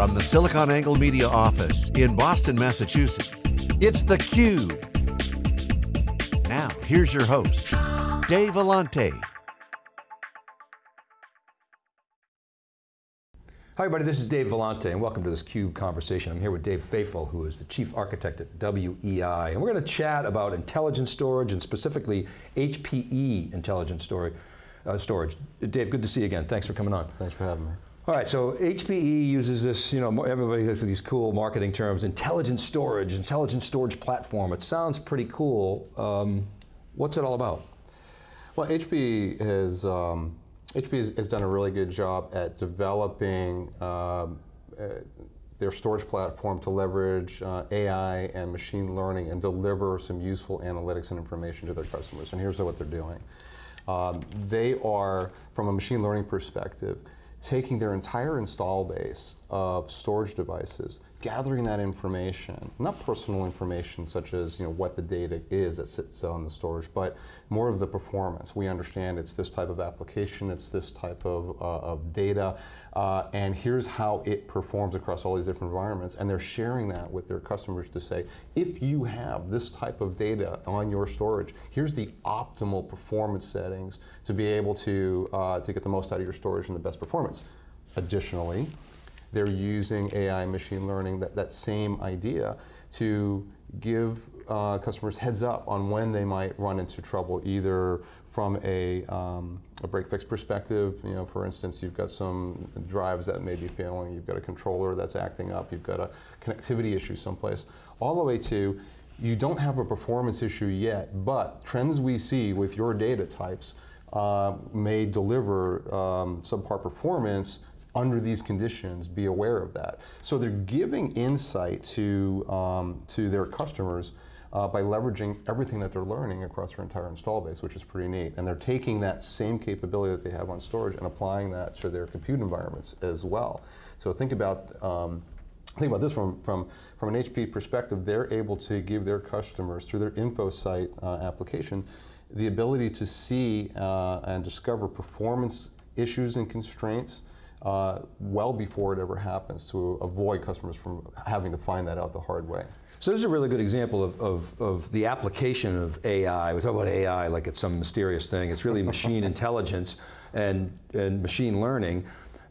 From the SiliconANGLE Media office in Boston, Massachusetts, it's theCUBE. Now, here's your host, Dave Vellante. Hi everybody, this is Dave Vellante and welcome to this CUBE conversation. I'm here with Dave Feifel, who is the Chief Architect at WEI, and we're going to chat about intelligent storage and specifically HPE intelligent storage. Uh, storage. Dave, good to see you again. Thanks for coming on. Thanks for having me. All right, so HPE uses this, you know, everybody has these cool marketing terms, intelligent storage, intelligent storage platform. It sounds pretty cool. Um, what's it all about? Well, HPE has um, HP has, done a really good job at developing um, uh, their storage platform to leverage uh, AI and machine learning and deliver some useful analytics and information to their customers. And here's what they're doing. Um, they are, from a machine learning perspective, taking their entire install base of storage devices, gathering that information, not personal information such as you know what the data is that sits on the storage, but more of the performance. We understand it's this type of application, it's this type of, uh, of data, uh, and here's how it performs across all these different environments, and they're sharing that with their customers to say, if you have this type of data on your storage, here's the optimal performance settings to be able to, uh, to get the most out of your storage and the best performance. Additionally, they're using AI machine learning, that, that same idea, to give uh, customers heads up on when they might run into trouble, either from a, um, a break fix perspective, you know, for instance, you've got some drives that may be failing, you've got a controller that's acting up, you've got a connectivity issue someplace, all the way to you don't have a performance issue yet, but trends we see with your data types uh, may deliver um, subpar performance under these conditions, be aware of that. So they're giving insight to, um, to their customers uh, by leveraging everything that they're learning across their entire install base, which is pretty neat. And they're taking that same capability that they have on storage and applying that to their compute environments as well. So think about um, think about this from, from, from an HP perspective, they're able to give their customers, through their InfoSight uh, application, the ability to see uh, and discover performance issues and constraints uh, well before it ever happens to avoid customers from having to find that out the hard way. So this is a really good example of, of, of, the application of AI. We talk about AI like it's some mysterious thing. It's really machine intelligence and, and machine learning.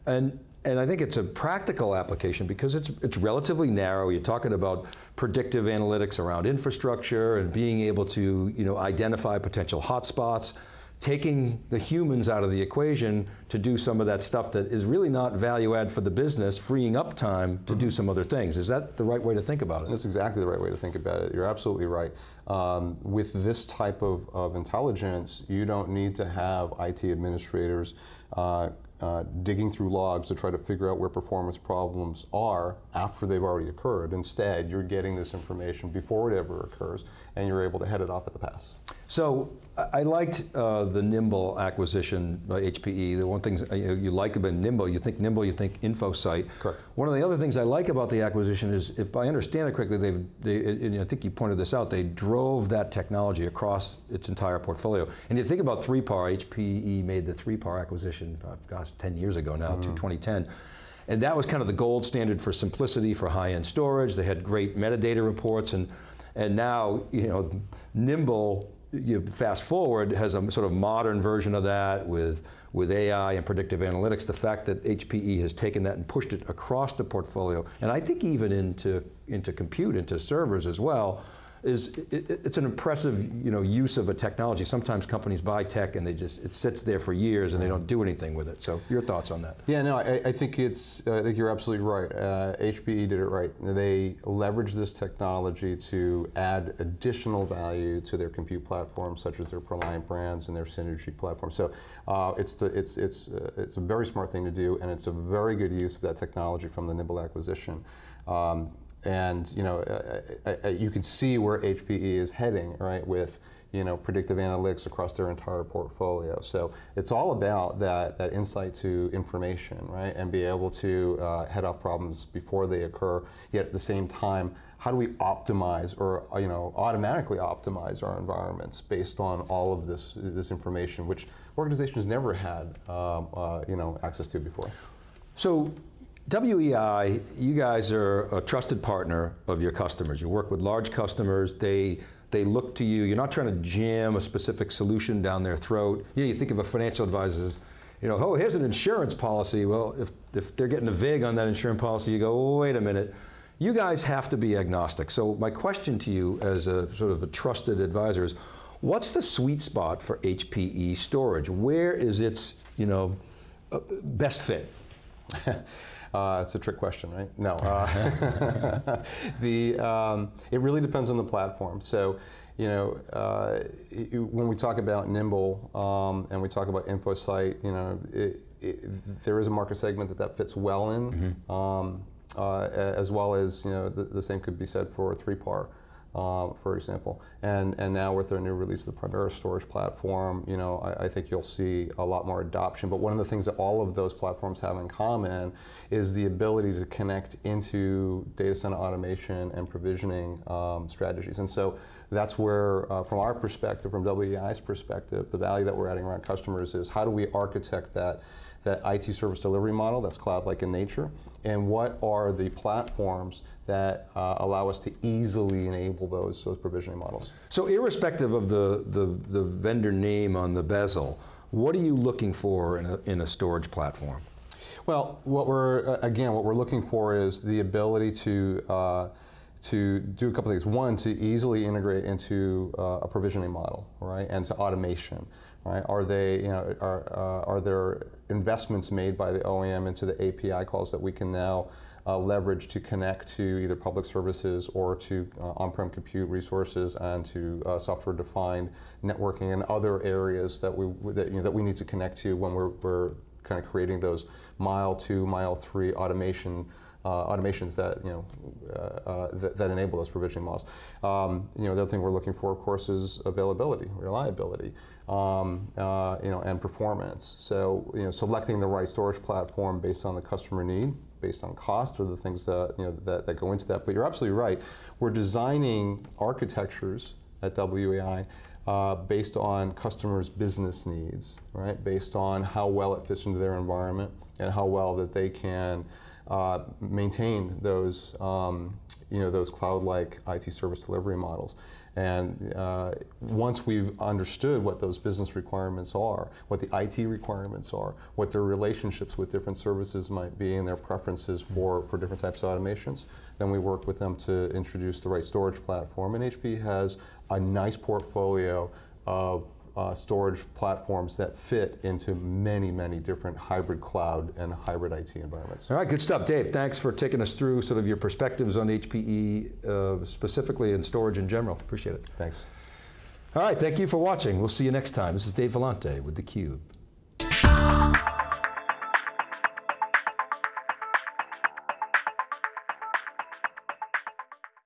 And, and I think it's a practical application because it's, it's relatively narrow. You're talking about predictive analytics around infrastructure and being able to you know, identify potential hotspots, taking the humans out of the equation to do some of that stuff that is really not value add for the business, freeing up time to mm -hmm. do mm-hmm. some other things. Is that the right way to think about it? That's exactly the right way to think about it. You're absolutely right. Um, with this type of, of intelligence, you don't need to have IT administrators uh, uh, digging through logs to try to figure out where performance problems are after they've already occurred. Instead, you're getting this information before it ever occurs, and you're able to head it off at the pass. So, I liked uh, the Nimble acquisition by HPE. The one thing uh, you like about Nimble, you think Nimble, you think InfoSight. Correct. One of the other things I like about the acquisition is, if I understand it correctly, they've, they, I think you pointed this out, they drove that technology across its entire portfolio. And you think about 3PAR, HPE made the 3PAR acquisition, uh, gosh, 10 years ago now, mm. to 2010. And that was kind of the gold standard for simplicity for high-end storage. They had great metadata reports and, and now, you know, Nimble, you fast forward, has a sort of modern version of that with, with AI and predictive analytics. The fact that HPE has taken that and pushed it across the portfolio, and I think even into, into compute, into servers as well, is it, it's an impressive you know, use of a technology. Sometimes companies buy tech and they just, it sits there for years and they don't do anything with it. So your thoughts on that? Yeah, no, I, I think it's, I think you're absolutely right. Uh, HPE did it right. They leveraged this technology to add additional value to their compute platforms, such as their ProLiant brands and their Synergy platform. So uh, it's, the, it's, it's, uh, it's a very smart thing to do and it's a very good use of that technology from the Nimble acquisition. Um, and you know, uh, uh, uh, you can see where HPE is heading, right, with you know, predictive analytics across their entire portfolio. So it's all about that, that insight to information, right, and be able to uh, head off problems before they occur, yet at the same time, how do we optimize or you know, automatically optimize our environments based on all of this, this information, which organizations never had um, uh, you know, access to before. So WEI, you guys are a trusted partner of your customers. You work with large customers, they, they look to you, you're not trying to jam a specific solution down their throat. You know, you think of a financial advisor, as, you know, oh, here's an insurance policy. Well, if, if they're getting a VIG on that insurance policy, you go, oh, wait a minute. You guys have to be agnostic. So my question to you as a sort of a trusted advisor is, what's the sweet spot for HPE storage? Where is its, you know, uh, best fit? Uh, it's a trick question, right? No. Uh, the, um, it really depends on the platform. So, you know, uh, it, when we talk about Nimble um, and we talk about InfoSight, you know, it, it, there is a market segment that that fits well in, mm -hmm. um, uh, as well as, you know, the, the, same could be said for 3PAR uh, for example. And, and now with their new release of the Primera storage platform, you know, I, I, think you'll see a lot more adoption. But one of the things that all of those platforms have in common is the ability to connect into data center automation and provisioning um, strategies. And so that's where, uh, from our perspective, from WEI's perspective, the value that we're adding around customers is how do we architect that that IT service delivery model that's cloud-like in nature, and what are the platforms that uh, allow us to easily enable those, those provisioning models. So irrespective of the, the, the vendor name on the bezel, what are you looking for in a, in a storage platform? Well, what we're, uh, again, what we're looking for is the ability to uh, to do a couple things. One, to easily integrate into uh, a provisioning model, right, and to automation, right? Are they, you know, are, uh, are there investments made by the OEM into the API calls that we can now uh, leverage to connect to either public services or to uh, on-prem compute resources and to uh, software-defined networking and other areas that we that, you know, that we need to connect to when we're, we're kind of creating those mile two, mile three automation automations that you know uh, uh, that, that, enable those provisioning models. Um, you know, the other thing we're looking for, of course, is availability, reliability, um, uh, you know, and performance. So you know, selecting the right storage platform based on the customer need, based on cost, are the things that you know that, that go into that. But you're absolutely right. We're designing architectures at WEI uh, based on customers' business needs, right? Based on how well it fits into their environment and how well that they can uh, maintain those, um, you know, those cloud-like IT service delivery models. And uh, once we've understood what those business requirements are, what the IT requirements are, what their relationships with different services might be and their preferences for, for different types of automations, then we work with them to introduce the right storage platform. And HP has a nice portfolio of uh, storage platforms that fit into many, many different hybrid cloud and hybrid IT environments. All right, good stuff. Dave, thanks for taking us through sort of your perspectives on HPE, uh, specifically and storage in general. Appreciate it. Thanks. All right, thank you for watching. We'll see you next time. This is Dave Vellante with theCUBE.